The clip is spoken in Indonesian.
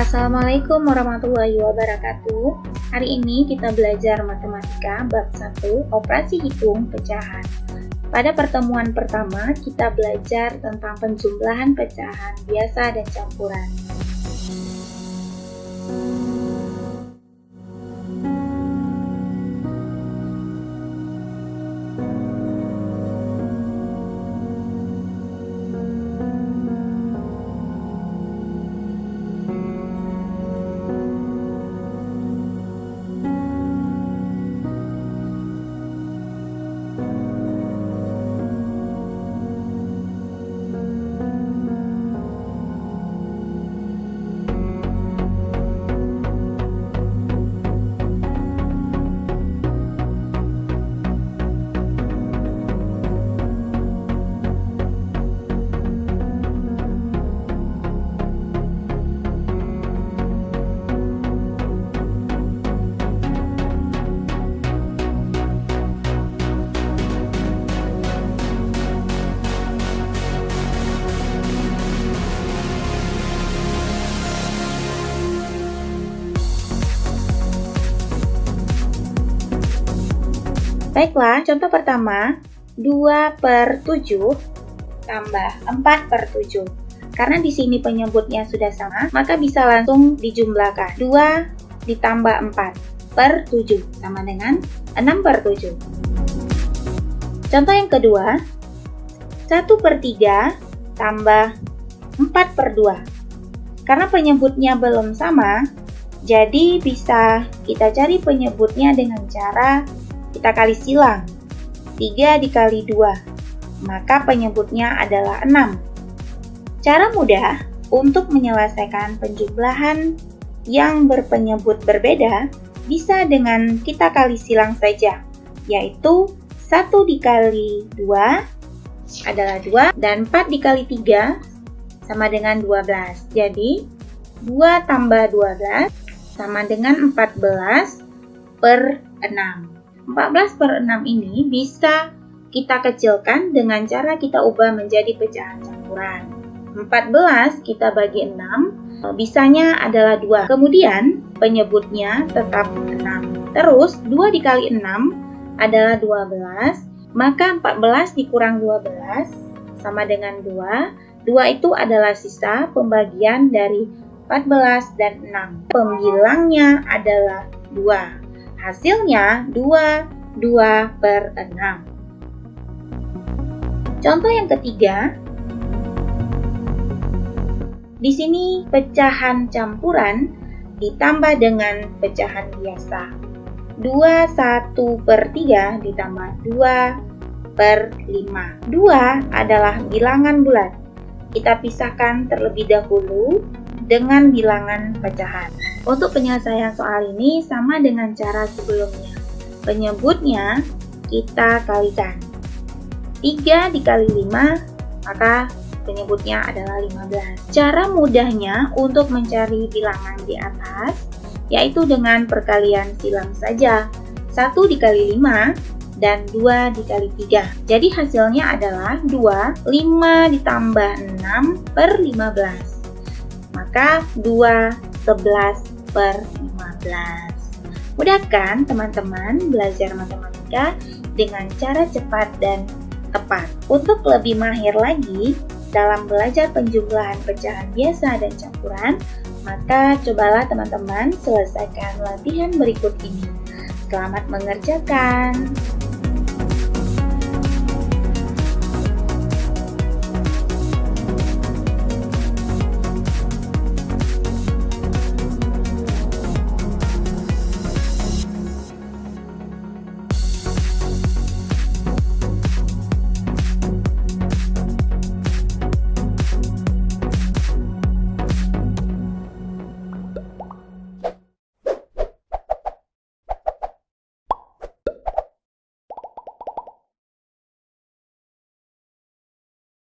Assalamualaikum warahmatullahi wabarakatuh. Hari ini kita belajar matematika bab 1 operasi hitung pecahan. Pada pertemuan pertama kita belajar tentang penjumlahan pecahan biasa dan campuran Baiklah, contoh pertama, 2 per 7 tambah 4 per 7. Karena di sini penyebutnya sudah sama, maka bisa langsung dijumlahkan. 2 ditambah 4 per 7, sama dengan 6 per 7. Contoh yang kedua, 1 per 3 tambah 4 per 2. Karena penyebutnya belum sama, jadi bisa kita cari penyebutnya dengan cara kita kali silang. 3 dikali 2, maka penyebutnya adalah 6. Cara mudah untuk menyelesaikan penjumlahan yang berpenyebut berbeda bisa dengan kita kali silang saja, yaitu 1 dikali 2 adalah 2 dan 4 dikali 3 sama dengan 12. Jadi 2 tambah 12 sama dengan 14 per 6. 14 per 6 ini bisa kita kecilkan dengan cara kita ubah menjadi pecahan campuran. 14 kita bagi 6, bisanya adalah 2. Kemudian penyebutnya tetap 6. Terus 2 dikali 6 adalah 12, maka 14 dikurang 12 sama dengan 2. 2 itu adalah sisa pembagian dari 14 dan 6. Pembilangnya adalah 2. Hasilnya 2, 2 per 6. Contoh yang ketiga, di sini pecahan campuran ditambah dengan pecahan biasa. 2, 1 per 3 ditambah 2 per 5. 2 adalah bilangan bulat. Kita pisahkan terlebih dahulu dengan bilangan pecahan. Untuk penyelesaian soal ini sama dengan cara sebelumnya. Penyebutnya kita kalikan. 3 dikali 5, maka penyebutnya adalah 15. Cara mudahnya untuk mencari bilangan di atas, yaitu dengan perkalian silang saja. 1 dikali 5 dan 2 dikali 3. Jadi hasilnya adalah 2, 5 ditambah 6 per 15. Maka 2 11 per 15. Mudah kan teman-teman belajar matematika dengan cara cepat dan tepat. Untuk lebih mahir lagi dalam belajar penjumlahan pecahan biasa dan campuran, maka cobalah teman-teman selesaikan latihan berikut ini. Selamat mengerjakan!